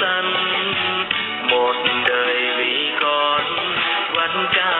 con một đời vì con vẫn cao